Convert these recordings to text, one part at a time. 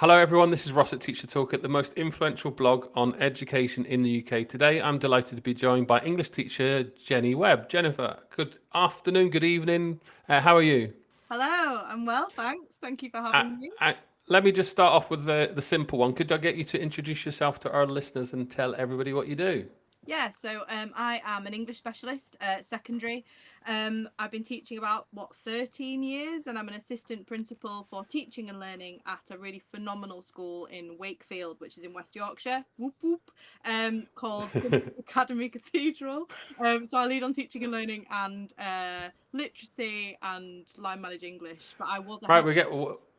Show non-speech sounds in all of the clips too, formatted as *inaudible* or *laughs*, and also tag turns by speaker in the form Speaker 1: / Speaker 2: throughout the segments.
Speaker 1: Hello, everyone. This is Ross at Teacher Toolkit the most influential blog on education in the UK. Today, I'm delighted to be joined by English teacher Jenny Webb. Jennifer, good afternoon, good evening. Uh, how are you?
Speaker 2: Hello, I'm well, thanks. Thank you for having uh, me.
Speaker 1: Uh, let me just start off with the, the simple one. Could I get you to introduce yourself to our listeners and tell everybody what you do?
Speaker 2: Yeah, so um, I am an English specialist at secondary. Um, I've been teaching about what 13 years, and I'm an assistant principal for teaching and learning at a really phenomenal school in Wakefield, which is in West Yorkshire. Whoop whoop, um, called *laughs* *laughs* Academy Cathedral. Um, so I lead on teaching and learning and uh, literacy and line manage English. But I was
Speaker 1: right. We get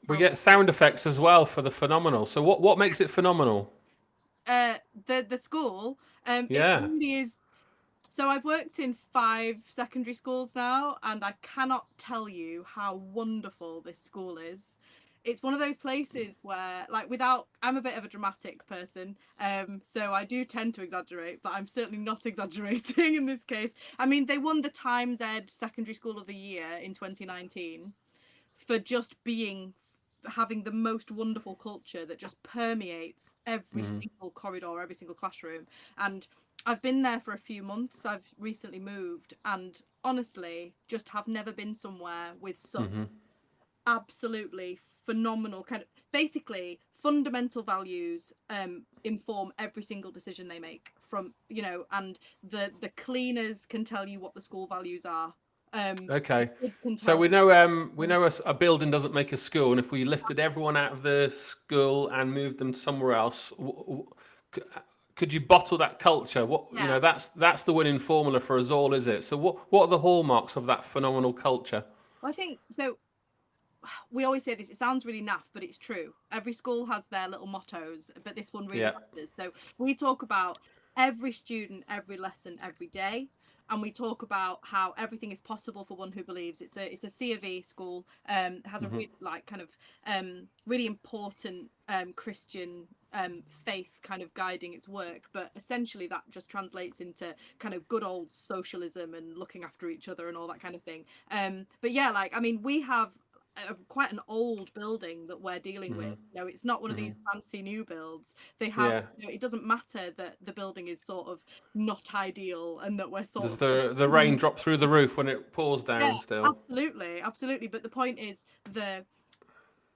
Speaker 1: we get sound effects as well for the phenomenal. So what what makes it phenomenal?
Speaker 2: Uh, the the school. Um, yeah. It really is so I've worked in five secondary schools now, and I cannot tell you how wonderful this school is. It's one of those places where, like, without, I'm a bit of a dramatic person, um, so I do tend to exaggerate, but I'm certainly not *laughs* exaggerating in this case. I mean, they won the Times Ed Secondary School of the Year in 2019 for just being having the most wonderful culture that just permeates every mm-hmm. single corridor, every single classroom. And I've been there for a few months. I've recently moved, and honestly, just have never been somewhere with such mm-hmm. absolutely phenomenal kind of basically fundamental values um, inform every single decision they make from you know and the the cleaners can tell you what the school values are um,
Speaker 1: okay, so we know um, we know a, a, building doesn't make a school, and if we lifted everyone out of the school and moved them somewhere else, could you bottle that culture? What yeah. you know, that's that's the winning formula for us all, is it? So what what are the hallmarks of that phenomenal culture?
Speaker 2: Well, I think so. We always say this. It sounds really naff, but it's true. Every school has their little mottos, but this one really yeah. matters. So we talk about every student, every lesson, every day and we talk about how everything is possible for one who believes. It's a it's a C of E school. Um, has mm-hmm. a really like kind of um, really important um, Christian um, faith kind of guiding its work, but essentially that just translates into kind of good old socialism and looking after each other and all that kind of thing. Um, but yeah, like I mean, we have a, quite an old building that we're dealing mm-hmm. with. You know, it's not one of mm-hmm. these fancy new builds. They have. Yeah. You know, it doesn't matter that the building is sort of not ideal and that we're sort
Speaker 1: Does
Speaker 2: of
Speaker 1: the the rain drop through the roof when it pours down yeah, still.
Speaker 2: Absolutely, absolutely. But the point is the.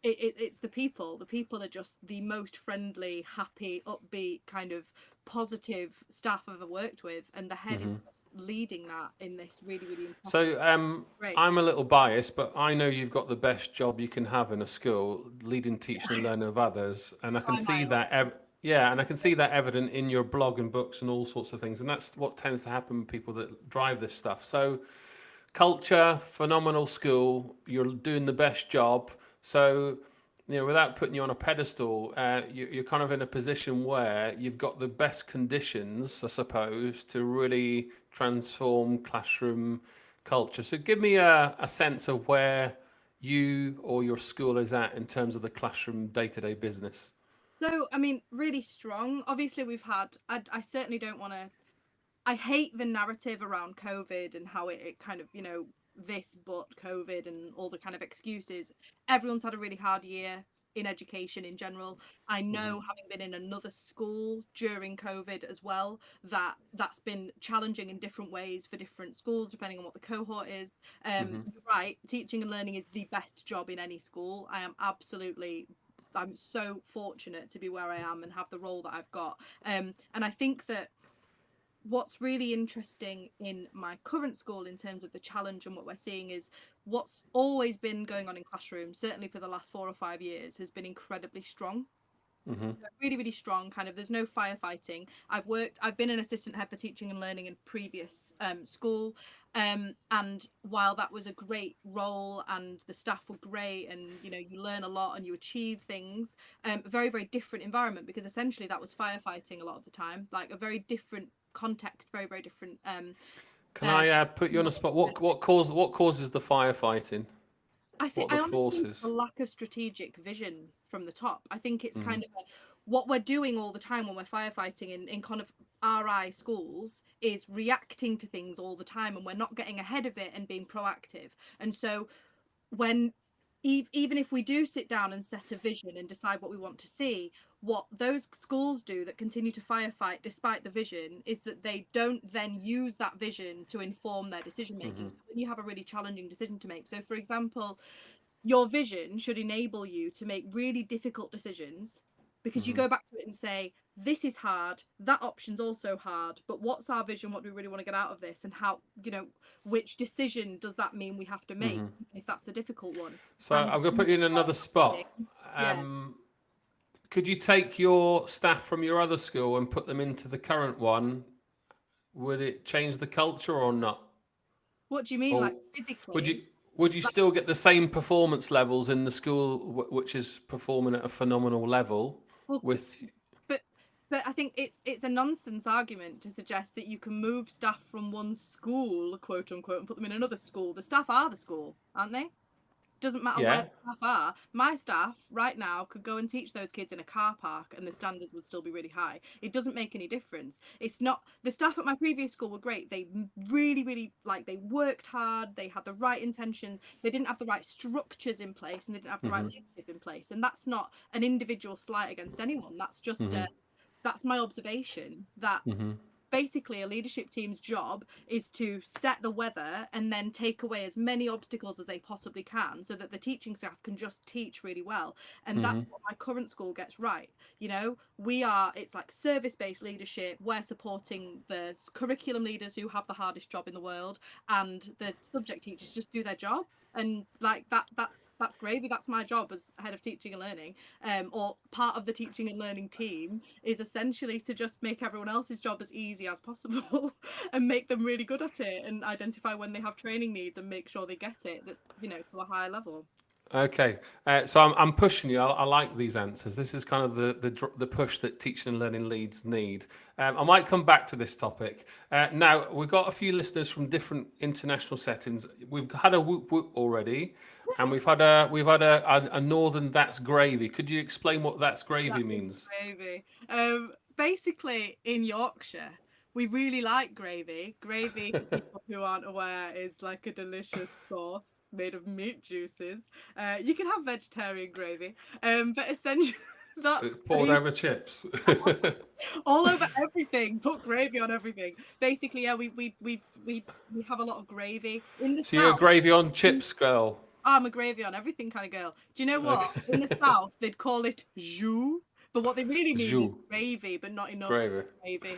Speaker 2: It, it, it's the people. The people are just the most friendly, happy, upbeat, kind of positive staff I've ever worked with, and the head mm-hmm. is leading that in this really really important.
Speaker 1: so um i'm a little biased but i know you've got the best job you can have in a school leading teaching and learning of others and i can see that ev- yeah and i can see that evident in your blog and books and all sorts of things and that's what tends to happen with people that drive this stuff. So culture phenomenal school you're doing the best job. So you know, without putting you on a pedestal, uh, you, are kind of in a position where you've got the best conditions, I suppose, to really transform classroom culture. So give me a, a sense of where you or your school is at in terms of the classroom day-to-day business.
Speaker 2: So, I mean, really strong. Obviously, we've had, I, I certainly don't want to, I hate the narrative around COVID and how it, it kind of, you know, this but COVID and all the kind of excuses. Everyone's had a really hard year in education in general. I know, mm-hmm. having been in another school during COVID as well, that that's been challenging in different ways for different schools, depending on what the cohort is. Um, mm-hmm. Right, teaching and learning is the best job in any school. I am absolutely. I'm so fortunate to be where I am and have the role that I've got. Um, and I think that what's really interesting in my current school in terms of the challenge and what we're seeing is what's always been going on in classrooms certainly for the last four or five years has been incredibly strong mm-hmm. so really really strong kind of there's no firefighting i've worked i've been an assistant head for teaching and learning in previous um, school um, and while that was a great role and the staff were great and you know you learn a lot and you achieve things um, a very very different environment because essentially that was firefighting a lot of the time like a very different context, very very different. Um,
Speaker 1: Can I uh, put you on a spot? What what causes what causes the firefighting?
Speaker 2: I think I forces? Think a lack of strategic vision from the top. I think it's mm. kind of a, what we're doing all the time when we're firefighting in, in kind of RI schools is reacting to things all the time and we're not getting ahead of it and being proactive. And so when even if we do sit down and set a vision and decide what we want to see, what those schools do that continue to firefight despite the vision is that they don't then use that vision to inform their decision making mm-hmm. when you have a really challenging decision to make. So for example your vision should enable you to make really difficult decisions because mm-hmm. you go back to it and say this is hard. That option's also hard. But what's our vision? What do we really want to get out of this? And how you know which decision does that mean we have to make mm-hmm. if that's the difficult one?
Speaker 1: So and i'm going to put you in another spot. um, yeah could you take your staff from your other school and put them into the current one? Would it change the culture or not?
Speaker 2: What do you mean, or like physically?
Speaker 1: Would you would you still get the same performance levels in the school which is performing at a phenomenal level well, with
Speaker 2: but but i think it's it's a nonsense argument to suggest that you can move staff from one school quote unquote and put them in another school the staff are the school aren't they doesn't matter yeah. where the staff are. My staff right now could go and teach those kids in a car park and the standards would still be really high. It doesn't make any difference. It's not the staff at my previous school were great. They really, really like they worked hard, they had the right intentions, they didn't have the right structures in place and they didn't have the mm-hmm. right leadership in place. And that's not an individual slight against anyone. That's just mm-hmm. a that's my observation that mm-hmm basically a leadership team's job is to set the weather and then take away as many obstacles as they possibly can so that the teaching staff can just teach really well. And mm-hmm. that's what my current school gets right you know? We are it's like service based leadership. We're supporting the curriculum leaders who have the hardest job in the world and the subject teachers just do their job and like that that's that's gravy that's my job as head of teaching and learning um, or part of the teaching and learning team is essentially to just make everyone else's job as easy as possible *laughs* and make them really good at it and identify when they have training needs and make sure they get it that you know to a higher level
Speaker 1: Okay, uh, so I'm, I'm pushing you. I, I, like these answers. This is kind of the the, the push that teaching and learning leads need. Um, I might come back to this topic. Uh, now we've got a few listeners from different international settings. We've had a whoop whoop already, and we've had a we've had a, a, a northern that's gravy. Could you explain what that's gravy that's means?
Speaker 2: Gravy. Um, basically, in Yorkshire, we really like gravy. Gravy, for *laughs* people who aren't aware, is like a delicious sauce made of meat juices. Uh, you can have vegetarian gravy, um, but essentially. *laughs* That's
Speaker 1: poured over chips. *laughs*
Speaker 2: all over everything. Put gravy on everything. Basically, yeah, we we we we, we have a lot of gravy in the.
Speaker 1: So south, you're a gravy on chips girl.
Speaker 2: I'm a gravy on everything kind of girl. Do you know what? in the south, they'd call it jus, but what they really mean jus. is gravy, but not enough gravy. gravy.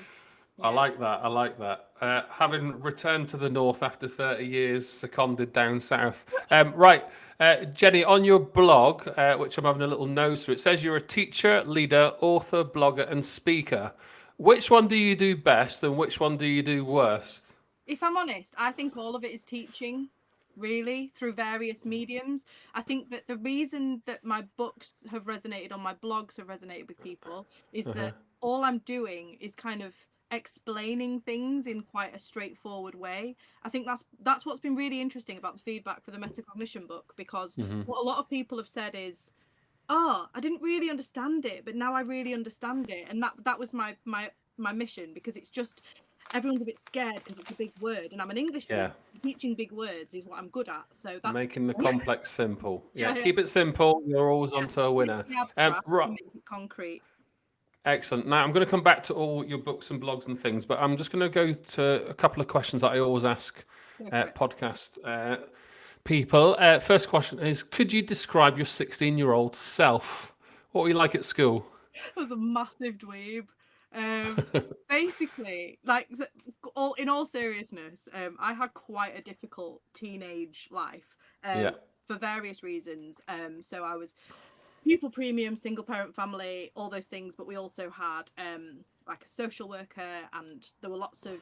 Speaker 1: I like that. I like that. Uh, having returned to the north after 30 years, seconded down south. Um, right, uh, Jenny, on your blog, uh, which I'm having a little nose for, it says you're a teacher, leader, author, blogger, and speaker. Which one do you do best and which one do you do worst?
Speaker 2: If I'm honest, I think all of it is teaching, really, through various mediums. I think that the reason that my books have resonated on my blogs have resonated with people is uh-huh. that all I'm doing is kind of explaining things in quite a straightforward way. I think that's that's what's been really interesting about the feedback for the metacognition book because mm-hmm. what a lot of people have said is oh i didn't really understand it but now i really understand it and that that was my my my mission because it's just everyone's a bit scared because it's a big word and i'm an english yeah. teaching big words is what i'm good at so that's
Speaker 1: making the *laughs* complex simple yeah, yeah, keep it simple you're always yeah. onto a winner
Speaker 2: um, right. concrete
Speaker 1: Excellent. Now I'm going to come back to all your books and blogs and things, but I'm just going to go to a couple of questions that I always ask uh, podcast uh, people. Uh, first question is: Could you describe your 16 year old self? What were you like at school? *laughs*
Speaker 2: I was a massive dweeb. Um, *laughs* basically, like all in all seriousness, um, I had quite a difficult teenage life um, yeah. for various reasons. Um, so I was pupil premium, single parent family, all those things. But we also had um, like a social worker, and there were lots of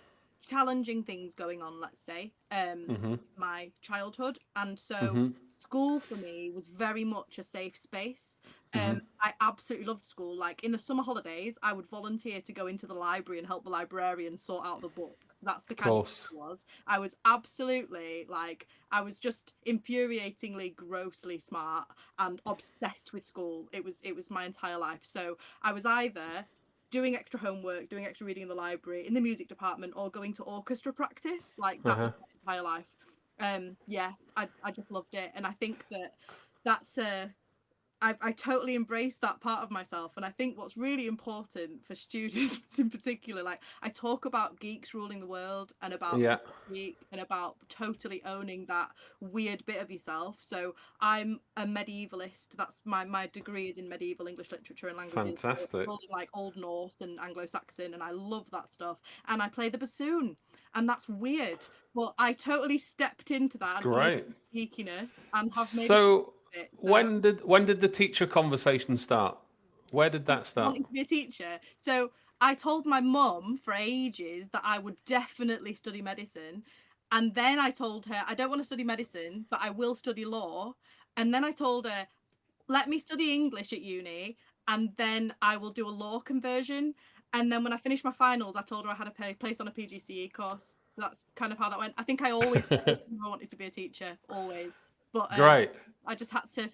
Speaker 2: challenging things going on. Let's say um, mm-hmm. my childhood, and so mm-hmm. school for me was very much a safe space. Mm-hmm. Um, I absolutely loved school. Like in the summer holidays, I would volunteer to go into the library and help the librarian sort out the book. That's the kind of, of was. I was absolutely like I was just infuriatingly grossly smart and obsessed with school. It was it was my entire life. So I was either doing extra homework, doing extra reading in the library, in the music department, or going to orchestra practice. Like that uh-huh. was my entire life. Um, yeah, I I just loved it, and I think that that's uh I, I totally embrace that part of myself. And i think what's really important for students *laughs* in particular like i talk about geeks ruling the world and about
Speaker 1: yeah.
Speaker 2: geek and about totally owning that weird bit of yourself. So i'm a medievalist. That's my my degree is in medieval english literature and languages.
Speaker 1: Fantastic.
Speaker 2: so like old norse and anglo-saxon and i love that stuff. And i play the bassoon and that's weird. But i totally stepped into that
Speaker 1: great.
Speaker 2: geekiness and have made
Speaker 1: so it. So when did when did the teacher conversation start? Where did that start?
Speaker 2: Wanting to be a teacher. So I told my mum for ages that I would definitely study medicine. And then I told her I don't want to study medicine, but I will study law. And then I told her, let me study English at uni and then I will do a law conversion. And then when I finished my finals, I told her I had a place on a PGCE course. So that's kind of how that went. I think I always *laughs* I wanted to be a teacher, always. But um,
Speaker 1: great.
Speaker 2: I just had to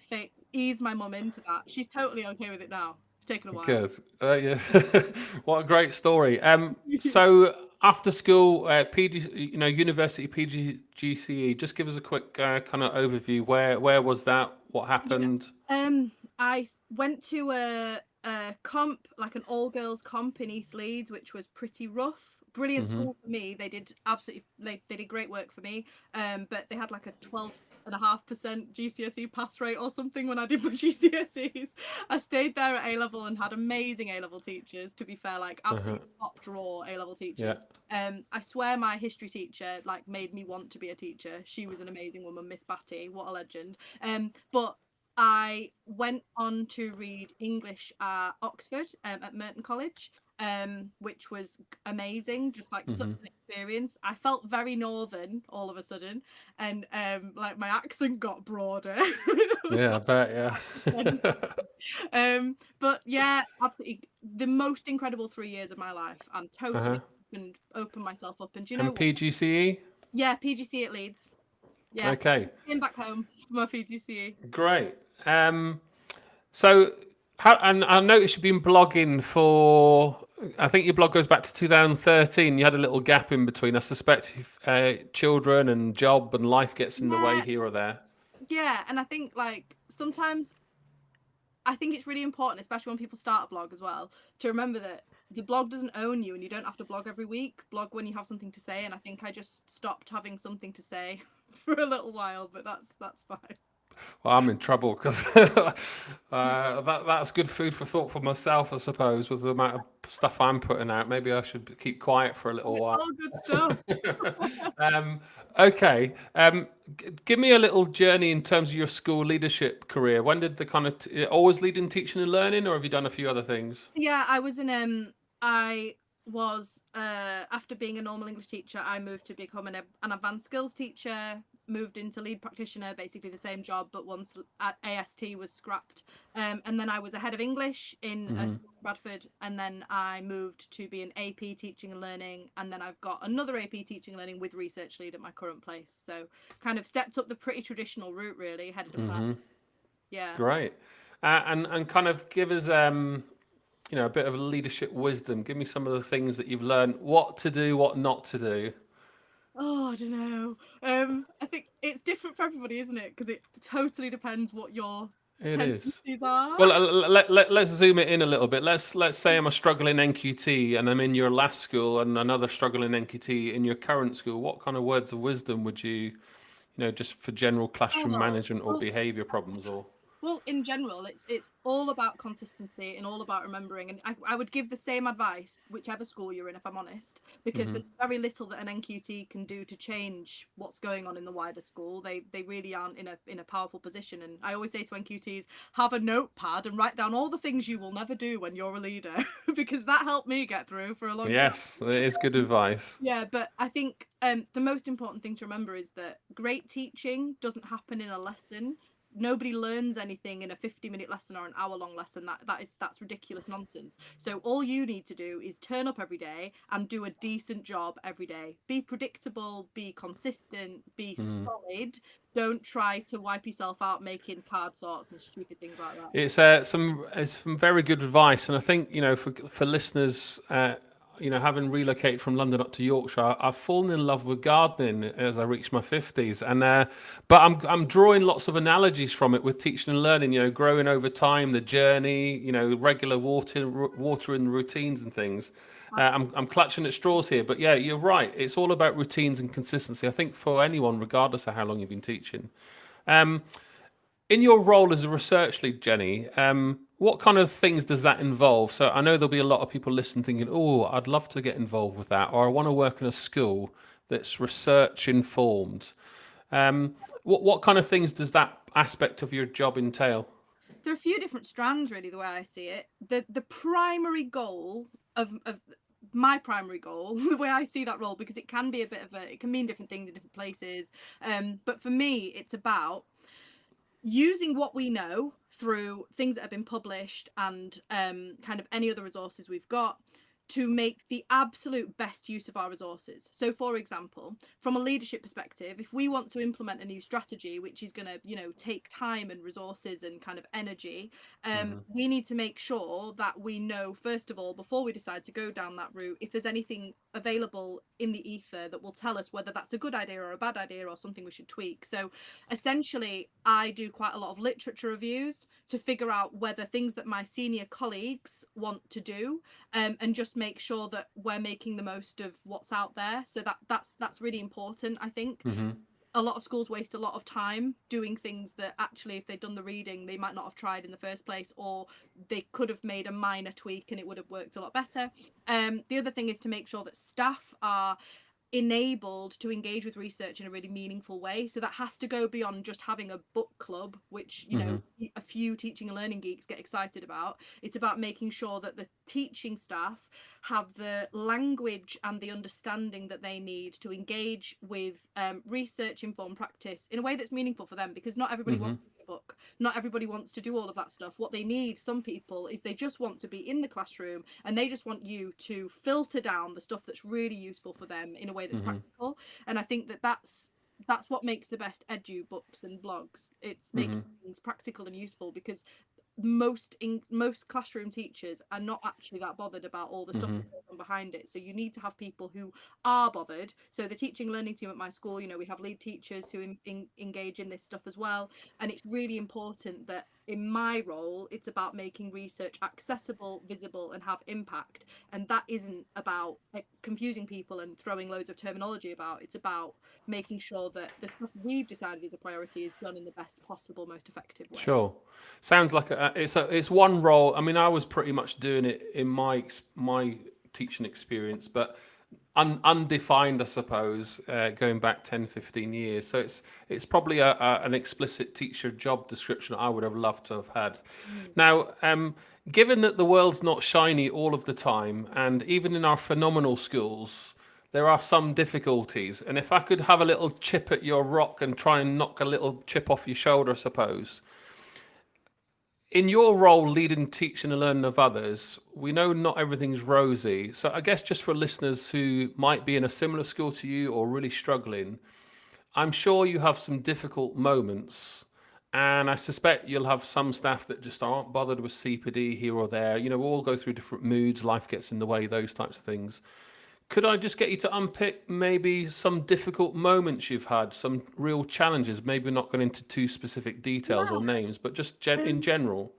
Speaker 2: ease my mum into that. She's totally okay with it now. It's taken a while.
Speaker 1: Good. Uh, yeah. *laughs* what a great story. Um, *laughs* so after school, uh, PG, you know, university PGCE. Just give us a quick uh, kind of overview. Where where was that? What happened?
Speaker 2: Yeah. Um, I went to a, a comp, like an all girls comp in East Leeds, which was pretty rough brilliant mm-hmm. school for me. They did absolutely they, they did great work for me. Um, but they had like a twelve and a half percent GCSE pass rate or something when I did my *laughs* GCSEs. I stayed there at A level and had amazing A level teachers. To be fair, like uh-huh. absolute uh-huh. top draw A level teachers. Yeah. Um, I swear my history teacher like made me want to be a teacher. She was an amazing woman, Miss Batty. What a legend. Um, but I went on to read English at Oxford um, at Merton College, um, which was amazing, just like mm-hmm. such an experience. I felt very northern all of a sudden, and um, like my accent got broader. *laughs*
Speaker 1: yeah, I bet,
Speaker 2: yeah. *laughs* um, but yeah, absolutely the most incredible three years of my life, and totally uh-huh. opened, opened myself up. And do you know
Speaker 1: and PGCE?
Speaker 2: Yeah, PGCE at Leeds. Yeah.
Speaker 1: Okay.
Speaker 2: Came back home for my PGCE.
Speaker 1: Great. Um, so, how, and I noticed you've been blogging for. I think your blog goes back to 2013. You had a little gap in between. I suspect uh, children and job and life gets in yeah. the way here or there.
Speaker 2: Yeah, and I think like sometimes I think it's really important, especially when people start a blog as well, to remember that the blog doesn't own you and you don't have to blog every week. Blog when you have something to say. And I think I just stopped having something to say *laughs* for a little while, but that's that's fine.
Speaker 1: Well, I'm in trouble because *laughs* uh, that that's good food for thought for myself, I suppose, with the amount of stuff I'm putting out. Maybe I should keep quiet for a little while.
Speaker 2: All good stuff. *laughs* *laughs*
Speaker 1: um, okay, um, g- give me a little journey in terms of your school leadership career. When did the kind of t- always lead in teaching and learning, or have you done a few other things?
Speaker 2: Yeah, I was in um, I was uh, after being a normal English teacher, I moved to become an, an advanced skills teacher moved into lead practitioner, basically the same job, but once AST was scrapped. Um, and then I was a head of English in uh, mm-hmm. Bradford, and then I moved to be an AP teaching and learning, and then I've got another AP teaching and learning with research lead at my current place. So kind of stepped up the pretty traditional route, really, headed mm-hmm. Yeah.
Speaker 1: Great. Uh, and and kind of give us um you know a bit of leadership wisdom give me some of the things that you've learned what to do what not to do
Speaker 2: Oh, I don't know. Um, I think it's different for everybody, isn't it? Because it totally depends what your
Speaker 1: it is. Are. Well, let, let, let's zoom it in a little bit. Let's let's say I'm a struggling NQT and I'm in your last school and another struggling NQT in your current school. What kind of words of wisdom would you, you know, just for general classroom oh, management or well, behavior problems or?
Speaker 2: Well, in general, it's it's all about consistency and all about remembering. And I, I would give the same advice whichever school you're in, if I'm honest, because mm-hmm. there's very little that an NQT can do to change what's going on in the wider school. They they really aren't in a in a powerful position. And I always say to NQTs, have a notepad and write down all the things you will never do when you're a leader, *laughs* because that helped me get through for a long
Speaker 1: yes, time. Yes, it is good advice.
Speaker 2: Yeah, but I think um, the most important thing to remember is that great teaching doesn't happen in a lesson nobody learns anything in a 50 minute lesson or an hour long lesson. That that is that's ridiculous nonsense. So all you need to do is turn up every day and do a decent job every day. Be predictable be consistent be mm. solid. Don't try to wipe yourself out making card sorts and stupid things like that.
Speaker 1: It's uh, some it's some very good advice. And i think you know for for listeners uh, you know, having relocated from London up to Yorkshire, I've fallen in love with gardening as I reached my fifties, and uh, but I'm I'm drawing lots of analogies from it with teaching and learning. You know, growing over time, the journey, you know, regular water watering routines and things. Uh, I'm I'm clutching at straws here, but yeah, you're right. It's all about routines and consistency. I think for anyone, regardless of how long you've been teaching. Um, in your role as a research lead, Jenny, um, what kind of things does that involve? So I know there'll be a lot of people listening thinking, oh, I'd love to get involved with that, or I want to work in a school that's research informed. Um, what, what kind of things does that aspect of your job entail?
Speaker 2: There are a few different strands, really, the way I see it. The, the primary goal of, of my primary goal *laughs* the way i see that role because it can be a bit of a it can mean different things in different places um but for me it's about using what we know through things that have been published and um, kind of any other resources we've got to make the absolute best use of our resources. So for example, from a leadership perspective, if we want to implement a new strategy which is going to, you know, take time and resources and kind of energy, um, mm-hmm. we need to make sure that we know first of all before we decide to go down that route if there's anything available in the ether that will tell us whether that's a good idea or a bad idea or something we should tweak. So essentially, I do quite a lot of literature reviews to figure out whether things that my senior colleagues want to do um, and just make sure that we're making the most of what's out there. So that that's that's really important, I think. Mm-hmm a lot of schools waste a lot of time doing things that actually if they'd done the reading they might not have tried in the first place or they could have made a minor tweak and it would have worked a lot better um, the other thing is to make sure that staff are enabled to engage with research in a really meaningful way so that has to go beyond just having a book club which you know mm-hmm. a few teaching and learning geeks get excited about it's about making sure that the teaching staff have the language and the understanding that they need to engage with um, research informed practice in a way that's meaningful for them because not everybody mm-hmm. wants book. Not everybody wants to do all of that stuff. What they need, some people, is they just want to be in the classroom and they just want you to filter down the stuff that's really useful for them in a way that's mm-hmm. practical. And I think that that's that's what makes the best edu books and blogs. It's making mm-hmm. things practical and useful because most in most classroom teachers are not actually that bothered about all the stuff mm-hmm. that goes on behind it. So you need to have people who are bothered. So the teaching learning team at my school you know we have lead teachers who in, in, engage in this stuff as well. And it's really important that in my role it's about making research accessible visible and have impact. And that isn't about like, confusing people and throwing loads of terminology about. It's about making sure that the stuff we've decided is a priority is done in the best possible most effective way.
Speaker 1: Sure. Sounds like a, it's a it's one role. I mean i was pretty much doing it in my my teaching experience but un, undefined, I suppose, uh, going back 10, 15 years. So it's it's probably a, a, an explicit teacher job description I would have loved to have had. Mm. Now, um, given that the world's not shiny all of the time, and even in our phenomenal schools, there are some difficulties. And if I could have a little chip at your rock and try and knock a little chip off your shoulder, I suppose in your role leading teaching and learning of others we know not everything's rosy. So i guess just for listeners who might be in a similar school to you or really struggling i'm sure you have some difficult moments and i suspect you'll have some staff that just aren't bothered with cpd here or there. You know we all go through different moods. Life gets in the way those types of things could I just get you to unpick maybe some difficult moments you've had, some real challenges? Maybe not going into too specific details or names, but just gen- in general.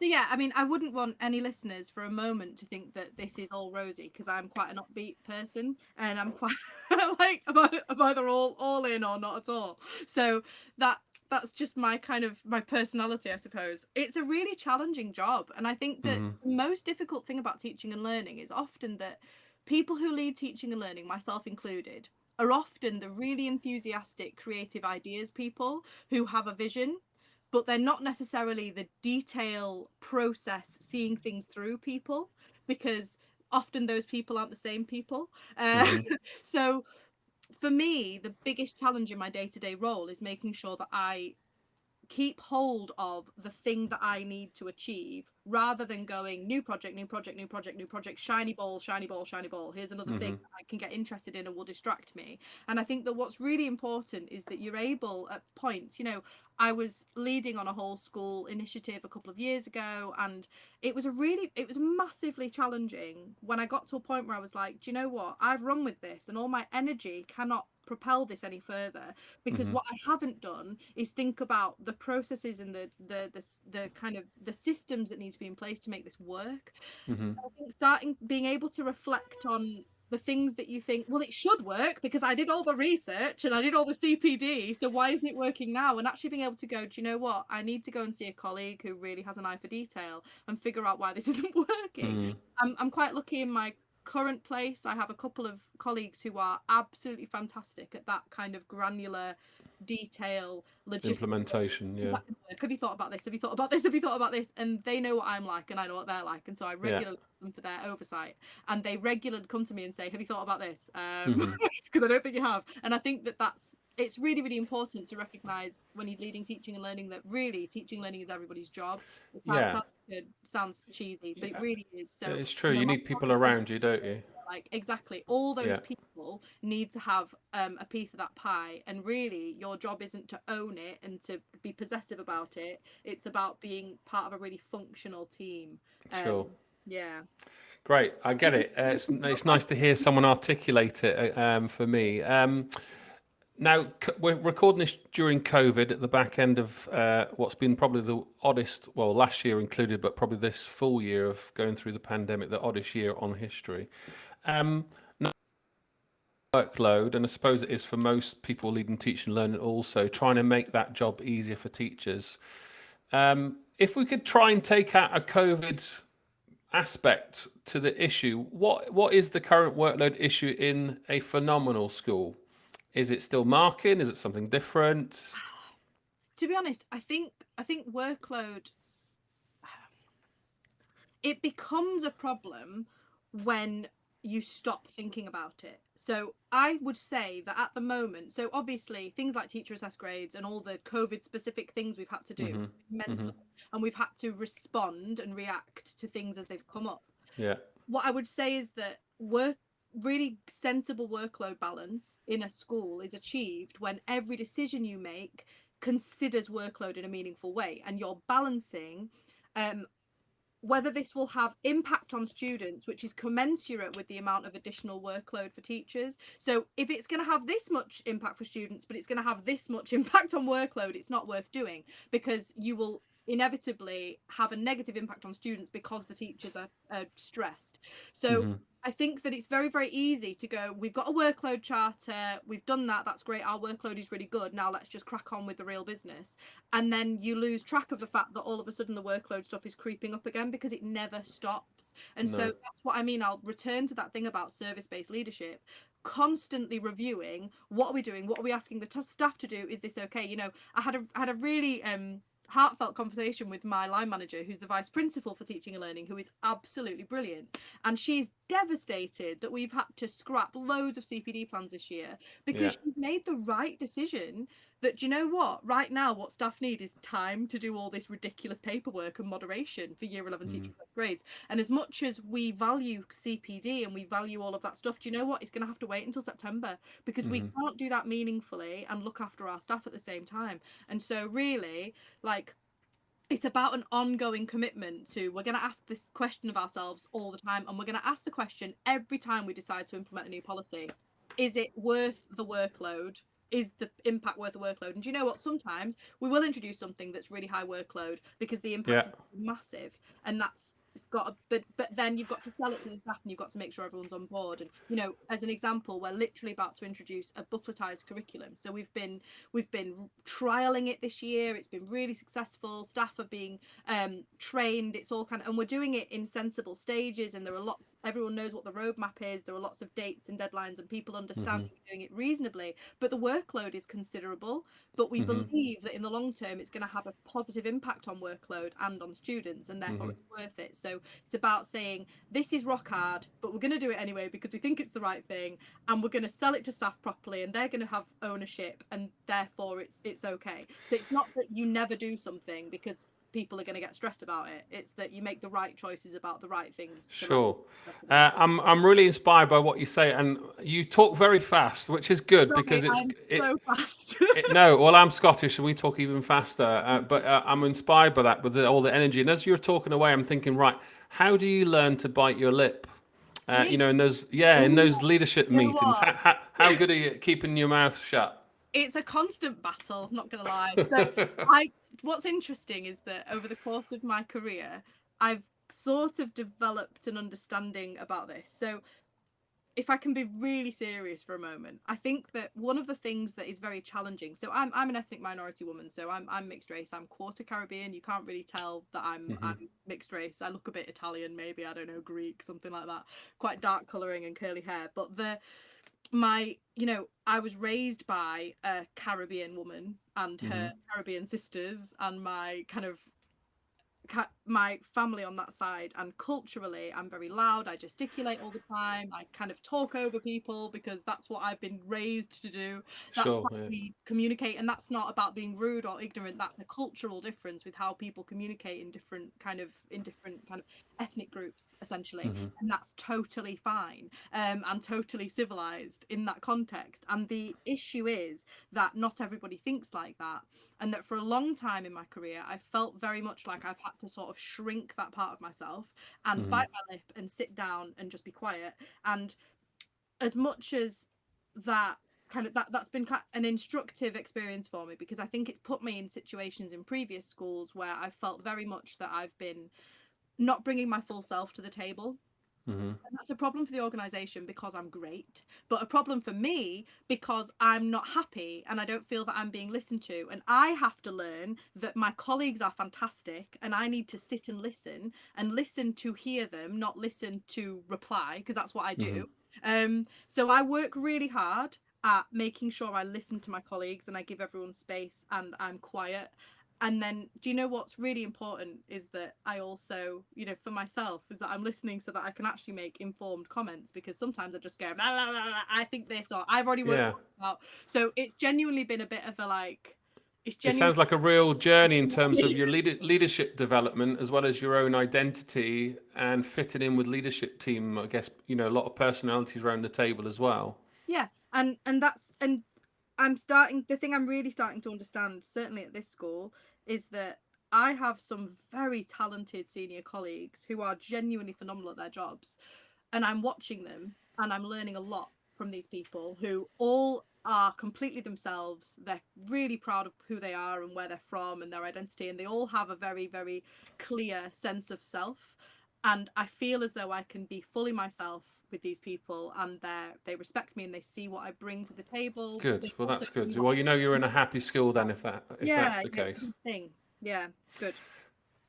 Speaker 2: So yeah, I mean, I wouldn't want any listeners for a moment to think that this is all rosy because I'm quite an upbeat person and I'm quite *laughs* like I'm either all all in or not at all. So that that's just my kind of my personality, I suppose. It's a really challenging job, and I think that mm-hmm. the most difficult thing about teaching and learning is often that People who lead teaching and learning, myself included, are often the really enthusiastic, creative ideas people who have a vision, but they're not necessarily the detail process, seeing things through people, because often those people aren't the same people. Uh, mm-hmm. *laughs* so for me, the biggest challenge in my day to day role is making sure that I keep hold of the thing that I need to achieve rather than going new project, new project, new project, new project, shiny ball, shiny ball, shiny ball. Here's another mm-hmm. thing I can get interested in and will distract me. And I think that what's really important is that you're able at points, you know, I was leading on a whole school initiative a couple of years ago and it was a really it was massively challenging when I got to a point where I was like, do you know what? I've run with this and all my energy cannot propel this any further because mm-hmm. what I haven't done is think about the processes and the, the the the, kind of the systems that need to be in place to make this work. Mm-hmm. I think starting being able to reflect on the things that you think, well, it should work because I did all the research and I did all the CPD. So why isn't it working now? And actually being able to go, do you know what? I need to go and see a colleague who really has an eye for detail and figure out why this *laughs* isn't working. Mm. I'm, I'm quite lucky in my current place i have a couple of colleagues who are absolutely fantastic at that kind of granular detail
Speaker 1: implementation yeah.
Speaker 2: have you thought about this? Have you thought about this? Have you thought about this? And they know what i'm like and i know what they're like and so i regularly yeah. them for their oversight and they regularly come to me and say have you thought about this? Because um, mm-hmm. *laughs* i don't think you have. And i think that that's it's really really important to recognize when you're leading teaching and learning that really teaching learning is everybody's job. It sounds, yeah. Sounds, sounds cheesy but yeah. it really is. So
Speaker 1: it's true you, know, you need people around you don't you?
Speaker 2: like exactly all those yeah. people need to have um, a piece of that pie and really your job isn't to own it and to be possessive about it. It's about being part of a really functional team.
Speaker 1: Um, sure
Speaker 2: yeah.
Speaker 1: Great i get it. Uh, it's, it's nice to hear someone articulate it uh, um, for me. Um, now, we're recording this during COVID at the back end of uh, what's been probably the oddest, well, last year included, but probably this full year of going through the pandemic, the oddest year on history. Um, workload, and I suppose it is for most people leading teaching and learning also, trying to make that job easier for teachers. Um, if we could try and take out a COVID aspect to the issue, what what is the current workload issue in a phenomenal school? Is it still marking? Is it something different?
Speaker 2: To be honest, I think I think workload it becomes a problem when you stop thinking about it. So I would say that at the moment, so obviously things like teacher assess grades and all the COVID specific things we've had to do, mm-hmm. mental, mm-hmm. and we've had to respond and react to things as they've come up.
Speaker 1: Yeah.
Speaker 2: What I would say is that work really sensible workload balance in a school is achieved when every decision you make considers workload in a meaningful way and you're balancing um, whether this will have impact on students which is commensurate with the amount of additional workload for teachers. So if it's going to have this much impact for students but it's going to have this much *laughs* impact on workload it's not worth doing because you will inevitably have a negative impact on students because the teachers are, are stressed so mm-hmm. I think that it's very, very easy to go, we've got a workload charter, we've done that, that's great, our workload is really good, now let's just crack on with the real business. And then you lose track of the fact that all of a sudden the workload stuff is creeping up again because it never stops. And no. so that's what I mean. I'll return to that thing about service based leadership constantly reviewing what are we doing what are we asking the t- staff to do is this okay you know i had a I had a really um heartfelt conversation with my line manager, who's the vice principal for teaching and learning, who is absolutely brilliant. And she's devastated that we've had to scrap loads of CPD plans this year because yeah. she's made the right decision that do you know what right now what staff need is time to do all this ridiculous paperwork and moderation for year 11 mm. teaching grades and as much as we value cpd and we value all of that stuff do you know what it's going to have to wait until september because mm. we mm-hmm. can't do that meaningfully and look after our staff at the same time and so really like it's about an ongoing commitment to we're going to ask this question of ourselves all the time and we're going to ask the question every time we decide to implement a new policy is it worth the workload is the impact worth the workload? And do you know what? Sometimes we will introduce something that's really high workload because the impact yeah. is massive, and that's it's got a, but but then you've got to sell it to the staff and you've got to make sure everyone's on board. And you know as an example we're literally about to introduce a bookletized curriculum. So we've been we've been trialing it this year. It's been really successful. Staff are being um, trained. It's all kind of and we're doing it in sensible stages and there are lots everyone knows what the roadmap is. There are lots of dates and deadlines and people understand mm-hmm. doing it reasonably but the workload is considerable. But we mm-hmm. believe that in the long term it's going to have a positive impact on workload and on students and therefore mm-hmm. it's worth it. So So it's about saying this is rock hard, but we're going to do it anyway because we think it's the right thing, and we're going to sell it to staff properly, and they're going to have ownership, and therefore it's it's okay. So it's not that you never do something because people are going to get stressed about it. It's that you make the right choices about the right things.
Speaker 1: Sure. Uh, I'm, I'm really inspired by what you say. And you talk very fast, which is good because it's it,
Speaker 2: so fast. *laughs*
Speaker 1: it, no, well, I'm Scottish, and we talk even faster. Uh, but uh, I'm inspired by that with the, all the energy. And as you're talking away, I'm thinking, right, how do you learn to bite your lip? Uh, you know, in those yeah, in those leadership
Speaker 2: You
Speaker 1: meetings, how, how, how good are you at keeping your mouth shut?
Speaker 2: it's a constant battle not gonna lie *laughs* so i what's interesting is that over the course of my career i've sort of developed an understanding about this. So if i can be really serious for a moment i think that one of the things that is very challenging so i'm, I'm an ethnic minority woman so I'm, I'm mixed race. I'm quarter caribbean. You can't really tell that i'm
Speaker 1: Mhm.
Speaker 2: i'm mixed race. I look a bit italian maybe. I don't know greek something like that. Quite dark coloring and curly hair. But the my you know i was raised by a caribbean woman and her mm-hmm. caribbean sisters and my kind of ca- my family on that side and culturally i'm very loud i gesticulate all the time i kind of talk over people because that's what i've been raised to do that's
Speaker 1: Sure,
Speaker 2: how
Speaker 1: yeah.
Speaker 2: we communicate and that's not about being rude or ignorant that's a cultural difference with how people communicate in different kind of in different kind of ethnic groups essentially
Speaker 1: Mhm.
Speaker 2: and that's totally fine um, and totally civilized in that context. And the issue is that not everybody thinks like that, and that for a long time in my career, I felt very much like I've had to sort of shrink that part of myself and
Speaker 1: Mhm.
Speaker 2: bite my lip and sit down and just be quiet. And as much as that kind of that that's been an instructive experience for me because I think it's put me in situations in previous schools where I felt very much that I've been not bringing my full self to the table
Speaker 1: Mhm.
Speaker 2: and that's a problem for the organization because I'm great, but a problem for me because I'm not happy and I don't feel that I'm being listened to. And I have to learn that my colleagues are fantastic and I need to sit and listen and listen to hear them, not listen to reply, because that's what I do. Um, so I work really hard at making sure I listen to my colleagues and I give everyone space and I'm quiet and then do you know what's really important is that i also you know for myself is that i'm listening so that i can actually make informed comments because sometimes i just go "Blah, blah, blah, i think this or i've already worked
Speaker 1: Yeah.
Speaker 2: out so it's genuinely been a bit of a like it's
Speaker 1: It sounds like a real journey in terms of *laughs* your leader, leadership development as well as your own identity and fitting in with leadership team. I guess you know a lot of personalities around the table as well.
Speaker 2: yeah and and that's and i'm starting the thing i'm really starting to understand certainly at this school is that i have some very talented senior colleagues who are genuinely phenomenal at their jobs and i'm watching them and i'm learning a lot from these people who all are completely themselves. They're really proud of who they are and where they're from and their identity and they all have a very very clear sense of self. And i feel as though i can be fully myself with these people and they they respect me and they see what i bring to the table
Speaker 1: Good. Well, that's good. Well, you know you're in a happy school then, if that if
Speaker 2: yeah,
Speaker 1: that's the
Speaker 2: yeah,
Speaker 1: case.
Speaker 2: thing. yeah it's good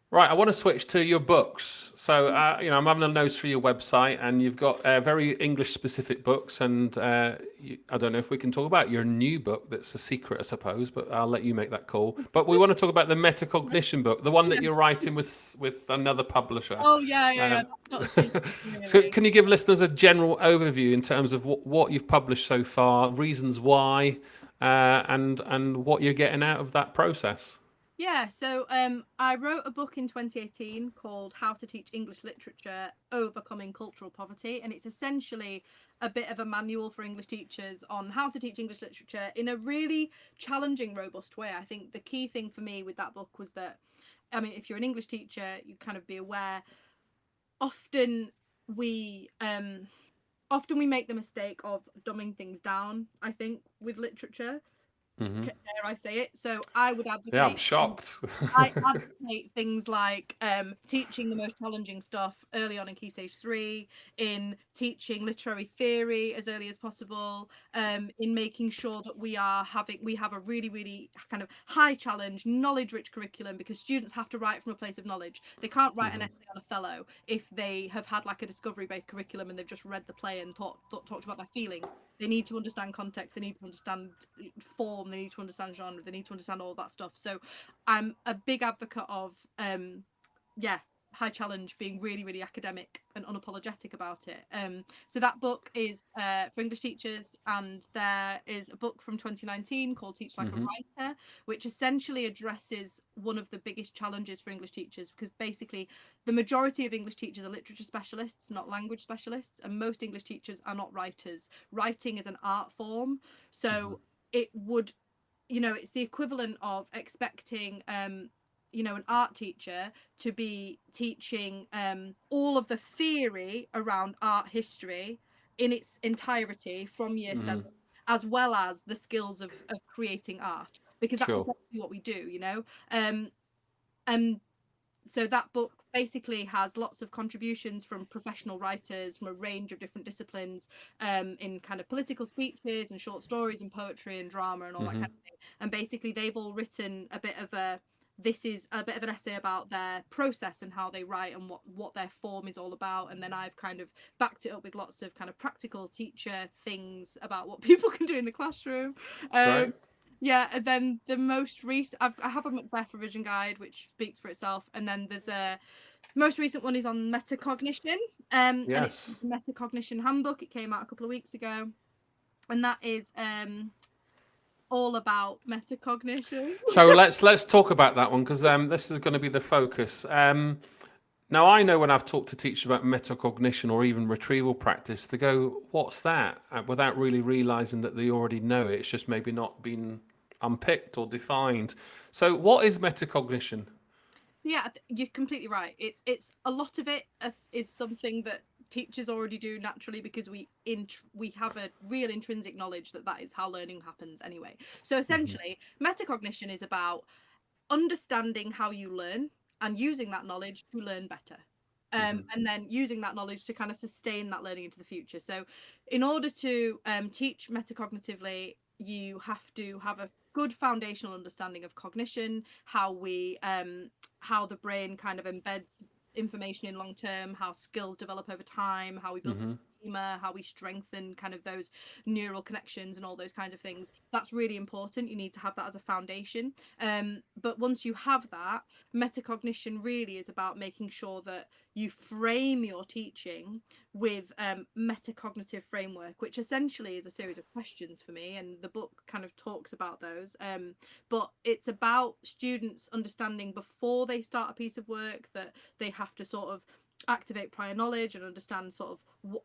Speaker 1: Right, I want to switch to your books. So, uh, you know, I'm having a nose through your website, and you've got uh, very English-specific books. And uh, you, I don't know if we can talk about your new book. That's a secret, I suppose, but I'll let you make that call. But we want to talk about the metacognition book, the one that you're writing with with another publisher.
Speaker 2: oh yeah yeah, yeah.
Speaker 1: Um,
Speaker 2: not *laughs*
Speaker 1: So, can you give listeners a general overview in terms of what, what you've published so far, reasons why, uh, and and what you're getting out of that process?
Speaker 2: Yeah, so um, I wrote a book in 2018 called How to Teach English Literature Overcoming Cultural Poverty, and it's essentially a bit of a manual for English teachers on how to teach English literature in a really challenging, robust way. I think the key thing for me with that book was that, I mean, if you're an English teacher, you kind of be aware. Often we um, often we make the mistake of dumbing things down. I think with literature,
Speaker 1: hmm
Speaker 2: dare I say it? So I would advocate.
Speaker 1: Yeah, I'm shocked.
Speaker 2: I *laughs* advocate things like um, teaching the most challenging stuff early on in Key Stage 3, in teaching literary theory as early as possible, um, in making sure that we are having we have a really, really kind of high challenge, knowledge rich curriculum because students have to write from a place of knowledge. They can't write an
Speaker 1: Mhm.
Speaker 2: essay on Othello if they have had like a discovery based curriculum and they've just read the play and thought, thought talked about their feelings. They need to understand context, they need to understand form, they need to understand genre, they need to understand all that stuff. So I'm a big advocate of um yeah high challenge being really really academic and unapologetic about it um so that book is uh, for english teachers and there is a book from 2019 called teach like mm-hmm. a writer which essentially addresses one of the biggest challenges for english teachers because basically the majority of english teachers are literature specialists not language specialists and most english teachers are not writers writing is an art form so mm-hmm. it would you know it's the equivalent of expecting um you know an art teacher to be teaching um all of the theory around art history in its entirety from year mm-hmm. seven as well as the skills of, of creating art because that's sure. exactly what we do you know um and so that book basically has lots of contributions from professional writers from a range of different disciplines um, in kind of political speeches and short stories and poetry and drama and all mm-hmm. that kind of thing. And basically, they've all written a bit of a this is a bit of an essay about their process and how they write and what what their form is all about. And then i've kind of backed it up with lots of kind of practical teacher things about what *laughs* people can do in the classroom. Um, right. yeah and then the most recent I've, i have a macbeth revision guide which speaks for itself. And then there's a most recent one is on metacognition. Um yes. and it's metacognition handbook. It came out a couple of weeks ago. And that is um all about metacognition.
Speaker 1: so let's let's talk about that one because um, this is going to be the focus. Um, now I know when I've talked to teachers about metacognition or even retrieval practice, they go, "What's that?" Uh, without really realizing that they already know it. It's just maybe not been unpicked or defined. So, what is metacognition?
Speaker 2: Yeah, you're completely right. It's it's a lot of it is something that teachers already do naturally because we in we have a real intrinsic knowledge that that is how learning happens anyway so mm-hmm. essentially mm-hmm. metacognition is about understanding how you learn and using that knowledge to learn better um, mm-hmm. and then using that knowledge to kind of sustain that learning into the future so in order to um, teach metacognitively you have to have a good foundational understanding of cognition how we um how the brain kind of embeds information in long term, how skills develop over time, how we build mm-hmm. How we strengthen kind of those neural connections and all those kinds of things. That's really important. You need to have that as a foundation. Um, but once you have that, metacognition really is about making sure that you frame your teaching with um, metacognitive framework, which essentially is a series of questions for me, and the book kind of talks about those. Um, but it's about students understanding before they start a piece of work that they have to sort of activate prior knowledge and understand sort of what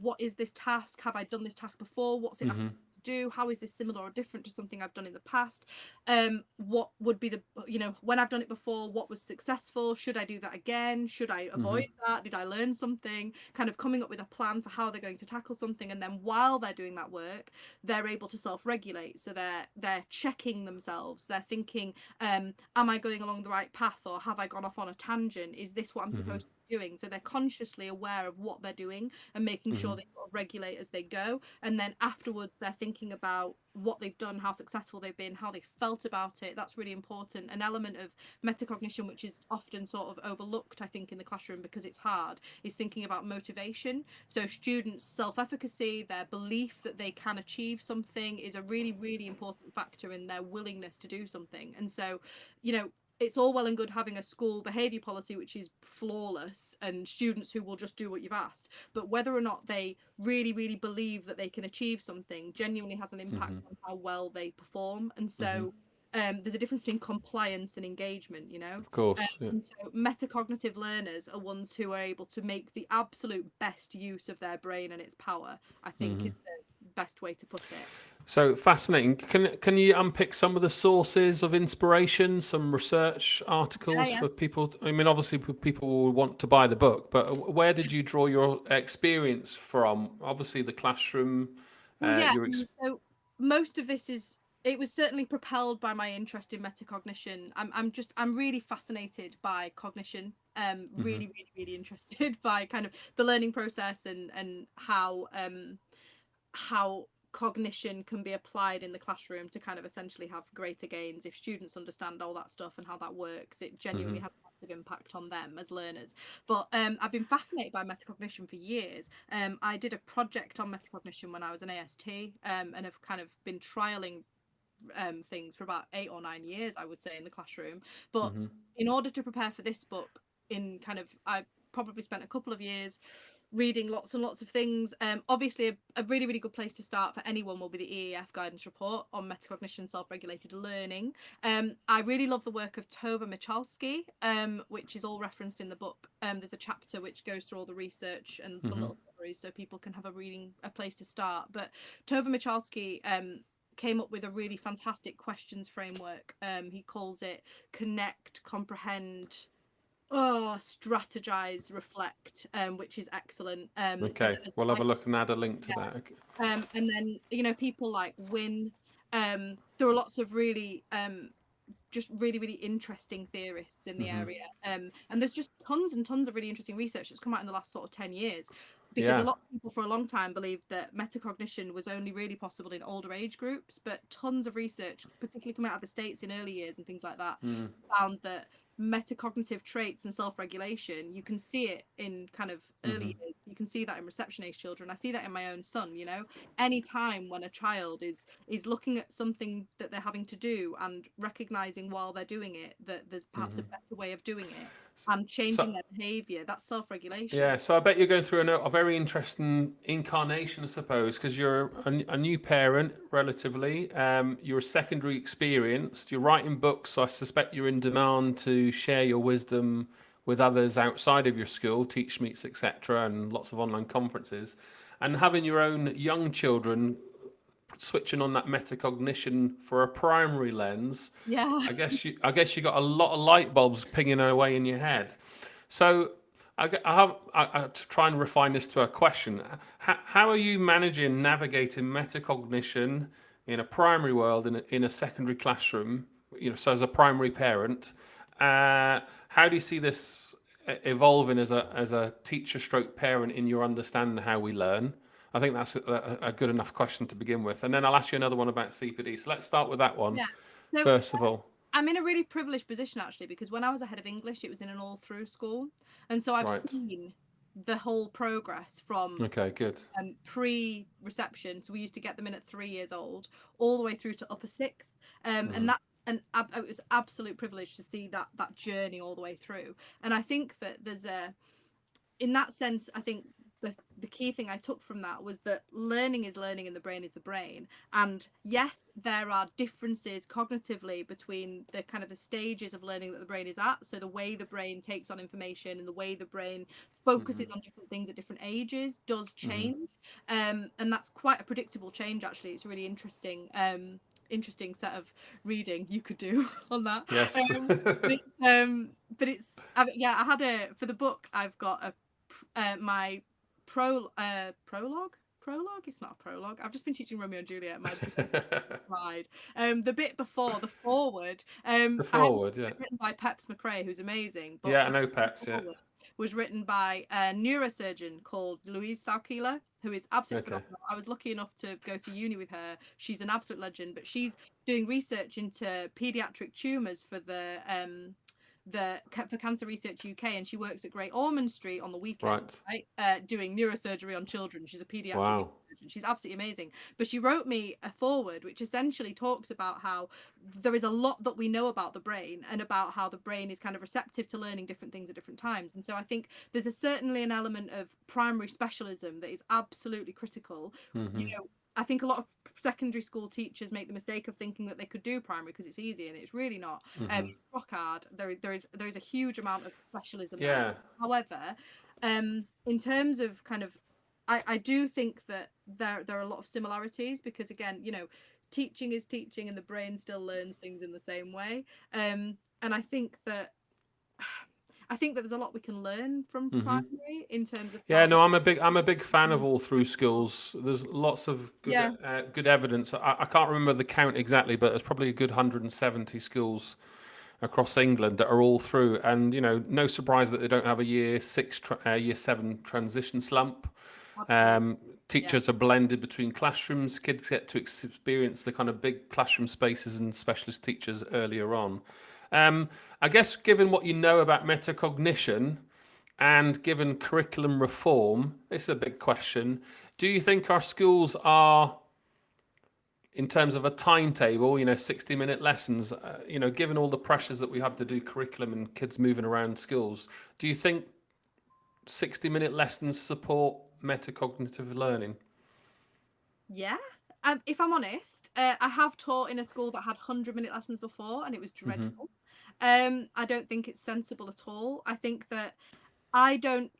Speaker 2: what is this task? Have I done this task before? What's it mm-hmm. do? How is this similar or different to something i've done in the past? Um what would be the you know when i've done it before what was successful? Should i do that again? Should i avoid mm-hmm. that? Did i learn something? Kind of coming up with a plan for how they're going to tackle something and then while they're doing that work they're able to self-regulate. So they're they're checking themselves. They're thinking um am i going along the right path or have i gone off on a tangent? Is this what i'm mm-hmm. supposed to doing. So they're consciously aware of what they're doing and making mm-hmm. sure they sort of regulate as they go. And then afterwards, they're thinking about what they've done, how successful they've been, how they felt about it. That's really important. An element of metacognition, which is often sort of overlooked, I think, in the classroom because it's hard, is thinking about motivation. So students' self-efficacy, their belief that they can achieve something, is a really, really important factor in their willingness to do something. And so, you know, it's all well and good having a school behaviour policy which is flawless and students who will just do what you've asked but whether or not they really really believe that they can achieve something genuinely has an impact mm-hmm. on how well they perform and so mm-hmm. Um, there's a difference between compliance and engagement, you know.
Speaker 1: Of course. Um,
Speaker 2: yeah. So metacognitive learners are ones who are able to make the absolute best use of their brain and its power. I think mm-hmm. is the best way to put it.
Speaker 1: So fascinating. Can can you unpick some of the sources of inspiration, some research articles yeah, yeah. for people? I mean, obviously people will want to buy the book, but where did you draw your experience from? Obviously, the classroom.
Speaker 2: Uh, yeah. So most of this is. It was certainly propelled by my interest in metacognition. I'm I'm just I'm really fascinated by cognition. Um, mm-hmm. really, mm-hmm. really, really interested *laughs* by kind of the learning process and and how um how cognition can be applied in the classroom to kind of essentially have greater gains if students understand all that stuff and how that works it genuinely mm-hmm. has a massive impact on them as learners but um, i've been fascinated by metacognition for years um, i did a project on metacognition when i was an ast um, and have kind of been trialing um, things for about eight or nine years i would say in the classroom but mm-hmm. in order to prepare for this book in kind of I probably spent a couple of years reading lots and lots of things. Um, obviously, a, a, really, really good place to start for anyone will be the EEF guidance report on metacognition, self-regulated learning. Um, I really love the work of Tova Michalsky, um, which is all referenced in the book. Um, there's a chapter which goes through all the research and some mm-hmm. little stories so people can have a reading, a place to start. But Tova Michalsky um, came up with a really fantastic questions framework. Um, he calls it connect, comprehend, oh strategize reflect um which is excellent um
Speaker 1: okay we'll have a look and add a link to yeah.
Speaker 2: that um and then you know people like win um there are lots of really um just really really interesting theorists in the mm-hmm. area um and there's just tons and tons of really interesting research that's come out in the last sort of 10 years because yeah. a lot of people for a long time believed that metacognition was only really possible in older age groups but tons of research particularly coming out of the states in early years and things like that mm. found that metacognitive traits and self-regulation you can see it in kind of early mm-hmm. years you can see that in reception age children i see that in my own son you know any time when a child is is looking at something that they're having to do and recognizing while they're doing it that there's perhaps mm-hmm. a better way of doing it and changing so, their behavior. That's self-regulation.
Speaker 1: Yeah, so I bet you're going through a, a very interesting incarnation, I suppose, because you're a, a, new parent, relatively. Um, you're a secondary experienced. You're writing books, so I suspect you're in demand to share your wisdom with others outside of your school, teach meets, etc., and lots of online conferences. And having your own young children switching on that metacognition for a primary lens,
Speaker 2: yeah,
Speaker 1: I guess you I guess you got a lot of light bulbs pinging away in your head. So I, I have I, I, to try and refine this to a question. How, how are you managing navigating metacognition in a primary world in a, in a secondary classroom? You know, so as a primary parent, uh, how do you see this evolving as a as a teacher stroke parent in your understanding how we learn? I think that's a, a, good enough question to begin with. And then I'll ask you another one about CPD. So let's start with that one yeah. so, first of all.
Speaker 2: I'm in a really privileged position actually because when I was a head of English, it was in an all through school. And so I've right. seen the whole progress from
Speaker 1: okay good
Speaker 2: um, pre reception so we used to get them in at three years old all the way through to upper sixth um, mm. and that's and it was absolute privilege to see that that journey all the way through and i think that there's a in that sense i think the, the key thing I took from that was that learning is learning and the brain is the brain. And yes, there are differences cognitively between the kind of the stages of learning that the brain is at. So the way the brain takes on information and the way the brain focuses mm-hmm. on different things at different ages does mm-hmm. change. Mm-hmm. Um, and that's quite a predictable change, actually. It's a really interesting. Um, interesting set of reading you could do *laughs* on that.
Speaker 1: Yes.
Speaker 2: Um, but, it's, um, but it's I yeah. I had a for the book. I've got a uh, my pro uh, prologue? Prologue? It's not a prologue. I've just been teaching romeo and juliet. My *laughs* pride um the bit before the forward um
Speaker 1: the forward yeah.
Speaker 2: written by Peps Mccrea who's amazing
Speaker 1: yeah i know peps yeah.
Speaker 2: was written by a neurosurgeon called louise salkila who is absolutely okay. phenomenal. I was lucky enough to go to uni with her. She's an absolute legend, but she's doing research into pediatric tumors for the um, the for Cancer Research UK, and she works at Great Ormond Street on the weekend, right? right? Uh, doing neurosurgery on children. She's a pediatric. Wow. She's absolutely amazing. But she wrote me a forward, which essentially talks about how there is a lot that we know about the brain and about how the brain is kind of receptive to learning different things at different times. And so I think there's a certainly an element of primary specialism that is absolutely critical. Mm-hmm. You know, I think a lot of secondary school teachers make the mistake of thinking that they could do primary because it's easy and it's really not. Um, mm-hmm. Um, rock hard. There, there is there is a huge amount of specialism.
Speaker 1: Yeah. There.
Speaker 2: However, um, in terms of kind of, I, I do think that there there are a lot of similarities because again, you know, teaching is teaching and the brain still learns things in the same way. Um, and I think that I think that there's a lot we can learn from mm-hmm. primary in terms of.
Speaker 1: Yeah, no, I'm a big I'm a big fan of all through schools. There's lots of good, yeah. uh, good evidence. I, I, can't remember the count exactly, but there's probably a good 170 schools across England that are all through, and you know, no surprise that they don't have a year six, tra- uh, year seven transition slump. Um, teachers yeah. are blended between classrooms. Kids get to experience the kind of big classroom spaces and specialist teachers earlier on. Um, I guess given what you know about metacognition and given curriculum reform, this is a big question. Do you think our schools are in terms of a timetable, you know, 60 minute lessons, uh, you know, given all the pressures that we have to do curriculum and kids moving around schools, do you think 60 minute lessons support metacognitive learning?
Speaker 2: Yeah. Um, if I'm honest, uh, I have taught in a school that had 100 minute lessons before and it was mm-hmm. dreadful. Mm-hmm. Um, I don't think it's sensible at all. I think that I don't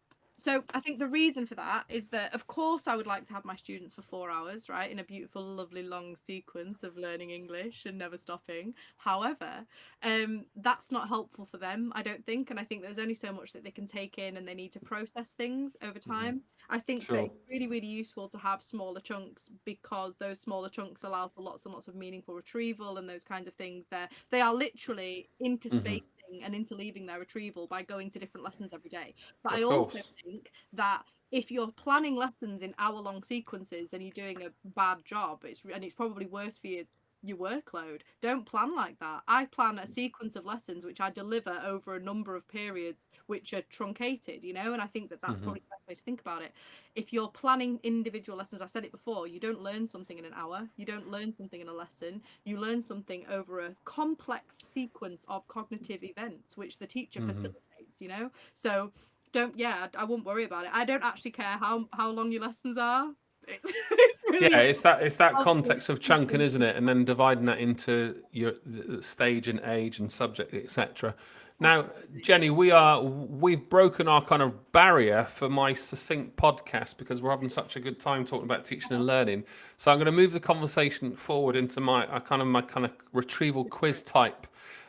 Speaker 2: so I think the reason for that is that of course I would like to have my students for four hours, right, in a beautiful, lovely long sequence of learning English and never stopping. However, um, that's not helpful for them, I don't think, and I think there's only so much that they can take in, and they need to process things over mm-hmm. time. Mm-hmm. I think sure. that it's really, really useful to have smaller chunks because those smaller chunks allow for lots and lots of meaningful retrieval and those kinds of things. There, they are literally interspace. Mm-hmm and interleaving their retrieval by going to different lessons every day. But of I also course. think that if you're planning lessons in hour long sequences and you're doing a bad job, it's and it's probably worse for you your workload. Don't plan like that. I plan a mm. sequence of lessons which I deliver over a number of periods which are truncated, you know, and I think that that's mm-hmm. probably the best way to think about it. If you're planning individual lessons, I said it before, you don't learn something in an hour, you don't learn something in a lesson, you learn something over a complex sequence of cognitive events which the teacher mm-hmm. facilitates, you know. So don't yeah, I, I wouldn't worry about it. I don't actually care how how long your lessons are. *laughs*
Speaker 1: It's, it's really yeah, it's that it's that context of chunking, isn't it? And then dividing that into your stage and age and subject, etc. Now, Jenny, we are we've broken our kind of barrier for my succinct podcast because we're having such a good time talking about teaching and learning. So I'm going to move the conversation forward into my uh, kind of my kind of retrieval quiz type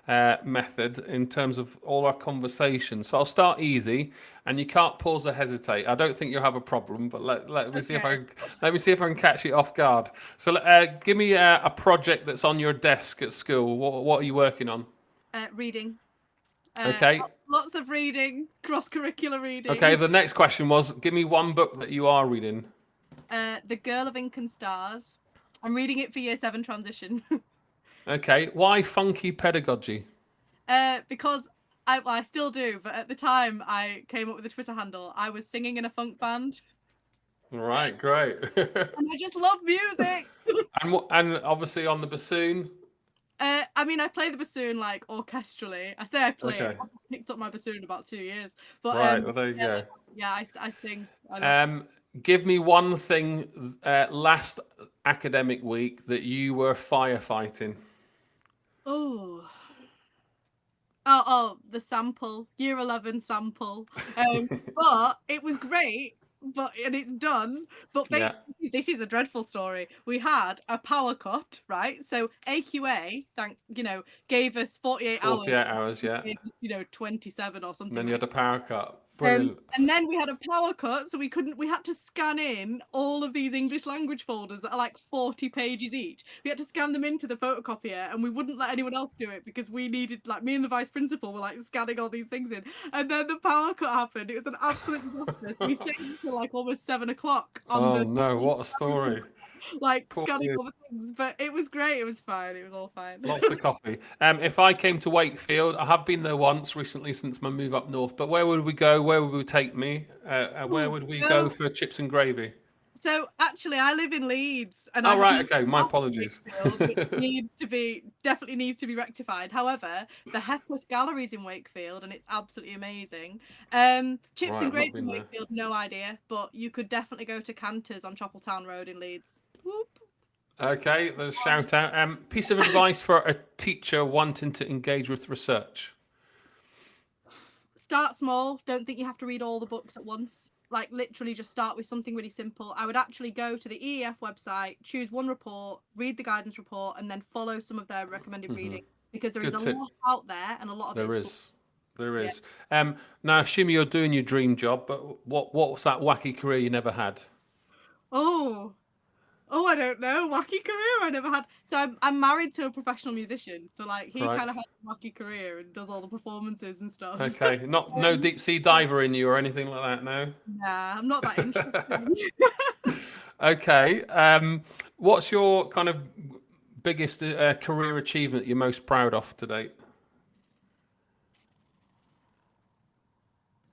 Speaker 1: uh, method in terms of all our conversations. So I'll start easy, and you can't pause or hesitate. I don't think you'll have a problem, but let, let me okay. see if I let me see if I can catch it off guard. So uh, give me a, a, project that's on your desk at school. What, what are you working on?
Speaker 2: Uh, reading.
Speaker 1: Uh, okay.
Speaker 2: Lots of reading, cross curricular reading.
Speaker 1: Okay. The next question was: Give me one book that you are reading.
Speaker 2: Uh, the Girl of Ink and Stars. I'm reading it for Year Seven transition. *laughs*
Speaker 1: Okay, why funky pedagogy?
Speaker 2: Uh, because I, well, I still do, but at the time I came up with a Twitter handle, I was singing in a funk band.
Speaker 1: Right, great. *laughs*
Speaker 2: and I just love music.
Speaker 1: and and obviously on the bassoon.
Speaker 2: Uh, I mean, I play the bassoon like orchestrally. I say I play. Okay. I picked up my bassoon about two years, but right, um, well, there you yeah, go. Yeah, I, I sing.
Speaker 1: I um, give me one thing uh, last academic week that you were firefighting.
Speaker 2: Oh. Oh, oh, the sample, year 11 sample. Um, *laughs* but it was great, but and it's done. But yeah. this is a dreadful story. We had a power cut, right? So AQA, thank you know, gave us 48, hours.
Speaker 1: 48 hours. hours, yeah.
Speaker 2: You know, 27 or something.
Speaker 1: And then you had a power cut.
Speaker 2: Um, and then we had a power cut, so we couldn't. We had to scan in all of these English language folders that are like forty pages each. We had to scan them into the photocopier, and we wouldn't let anyone else do it because we needed, like, me and the vice principal were like scanning all these things in. And then the power cut happened. It was an absolute disaster. we stayed until like almost seven o'clock.
Speaker 1: oh the- no! What a story!
Speaker 2: Like Poor scanning all the things. But it was great. It was fine. It was all fine.
Speaker 1: Lots of *laughs* coffee. Um, if I came to Wakefield, I have been there once recently since my move up north. But where would we go? Where would we take me? Uh, uh, where would we go for chips and gravy?
Speaker 2: So actually, I live in Leeds,
Speaker 1: and oh I right, okay, my apologies. *laughs*
Speaker 2: needs to be definitely needs to be rectified. However, the Hepworth Gallery's in Wakefield, and it's absolutely amazing. Um, chips right, and gravy in Wakefield, there. no idea, but you could definitely go to Canter's on Chapeltown Road in Leeds.
Speaker 1: Okay, there's a shout out. Um, piece of advice for a teacher wanting to engage with research.
Speaker 2: Start small. Don't think you have to read all the books at once. Like literally, just start with something really simple. I would actually go to the EEF website, choose one report, read the guidance report, and then follow some of their recommended mm-hmm. reading because there Good is a tip. lot out there and a lot of
Speaker 1: there is. There is. Yeah. Um, now, assuming you're doing your dream job, but what what was that wacky career you never had?
Speaker 2: Oh, oh, I don't know, wacky career I never had. So I'm, I'm married to a professional musician. So like he right. kind of has a wacky career and does all the performances and stuff.
Speaker 1: Okay, *laughs* not um, no deep sea diver in you or anything like that. No.
Speaker 2: Nah, I'm not that interested. *laughs* *laughs*
Speaker 1: okay, um, what's your kind of biggest uh, career achievement you're most proud of to date?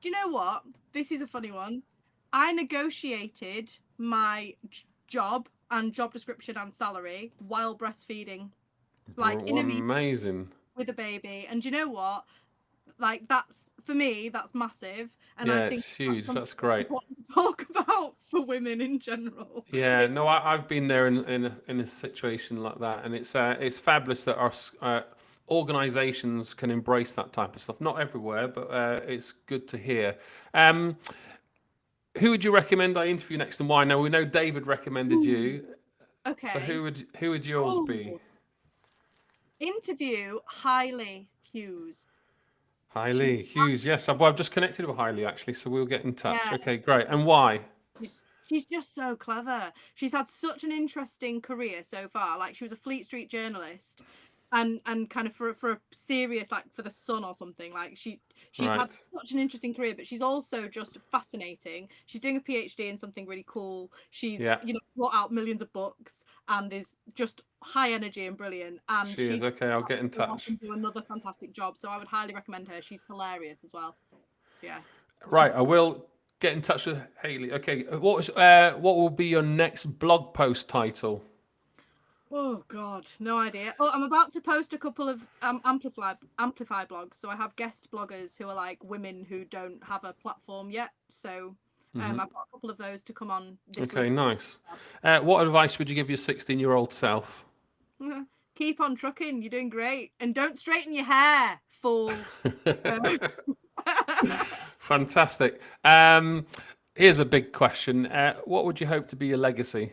Speaker 2: Do you know what? This is a funny one. I negotiated my job and job description and salary while breastfeeding. Like in a meeting
Speaker 1: amazing.
Speaker 2: with a baby. And you know what? Like that's for me, that's massive. And
Speaker 1: Yeah,
Speaker 2: I think
Speaker 1: it's huge.
Speaker 2: something
Speaker 1: That's great. *laughs*
Speaker 2: talk about for women in general.
Speaker 1: Yeah, no, I, I've been there in in a, in a situation like that, and it's uh, it's fabulous that our uh, organisations can embrace that type of stuff. Not everywhere, but uh, it's good to hear. Um, who would you recommend I interview next, and why? Now we know David recommended you, hmm.
Speaker 2: Okay.
Speaker 1: so who would who would yours be?
Speaker 2: Oh. Interview Haili Hughes.
Speaker 1: Haili Hughes. Yes, I've, well, I've just connected with Haili actually, so we'll get in touch.
Speaker 2: Yeah.
Speaker 1: Okay, great. And why?
Speaker 2: She's, she's just so clever. She's had such an interesting career so far. Like she was a Fleet Street journalist, and and kind of for for a serious like for the Sun or something. Like she she's had such an interesting career, but she's also just fascinating. She's doing a PhD in something really cool. She's
Speaker 1: Yeah.
Speaker 2: you know brought out millions of books and is just high energy and brilliant. And
Speaker 1: She is
Speaker 2: she's
Speaker 1: okay. I'll get in touch.
Speaker 2: do another fantastic job. So I would highly recommend her. She's hilarious as well. Yeah.
Speaker 1: Right, I will get in touch with Haili. Okay, what was uh, what will be your next blog post title?
Speaker 2: Oh God, no idea. Oh, I'm about to post a couple of um, amplify amplify blogs. So I have guest bloggers who are like women who don't have a platform yet. So um,
Speaker 1: Mhm.
Speaker 2: I've got a couple of those to come on. This
Speaker 1: Okay,
Speaker 2: week.
Speaker 1: nice. Uh, what advice would you give your 16 year old self? *laughs*
Speaker 2: Keep on trucking. You're doing great, and don't straighten your hair, fool. *laughs* *laughs*
Speaker 1: Fantastic. Um, here's a big question. Uh, what would you hope to be your legacy?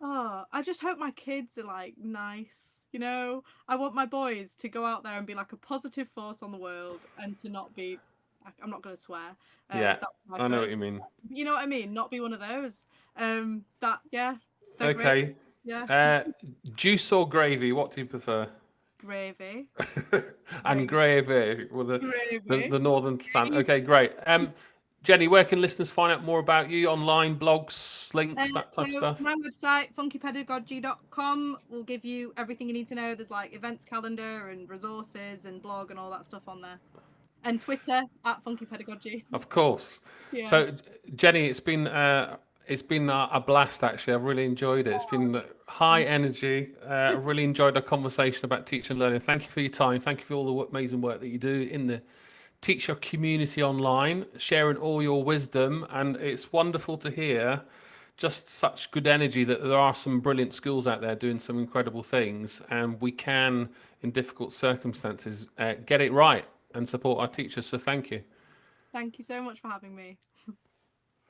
Speaker 2: Oh, I just hope my kids are like nice. You know, I want my boys to go out there and be like a positive force on the world, and to not be. I'm not going to swear. Um,
Speaker 1: Yeah, I know what you mean.
Speaker 2: You know what I mean? Not be one of those. Um, that yeah. great,
Speaker 1: Okay.
Speaker 2: Yeah.
Speaker 1: Uh, juice or gravy? What do you prefer?
Speaker 2: Gravy. *laughs*
Speaker 1: and gravy with the, the, the northern sound. Okay, great. Um, Jenny, where can listeners find out more about you? Online, blogs, links,
Speaker 2: Uh,
Speaker 1: that type of stuff?
Speaker 2: My website, funkypedagogy.com, will give you everything you need to know. There's like events calendar and resources and blog and all that stuff on there. And Twitter at Funky Pedagogy.
Speaker 1: Of course.
Speaker 2: Yeah.
Speaker 1: So, Jenny, it's been uh, it's been a, blast. Actually, I've really enjoyed it. It's been high energy. Uh, really enjoyed our conversation about teaching and learning. Thank you for your time. Thank you for all the amazing work that you do in the teacher community online, sharing all your wisdom. And it's wonderful to hear just such good energy that there are some brilliant schools out there doing some incredible things, and we can, in difficult circumstances, uh, get it right and support our teachers. So, thank you.
Speaker 2: Thank you so much for having me.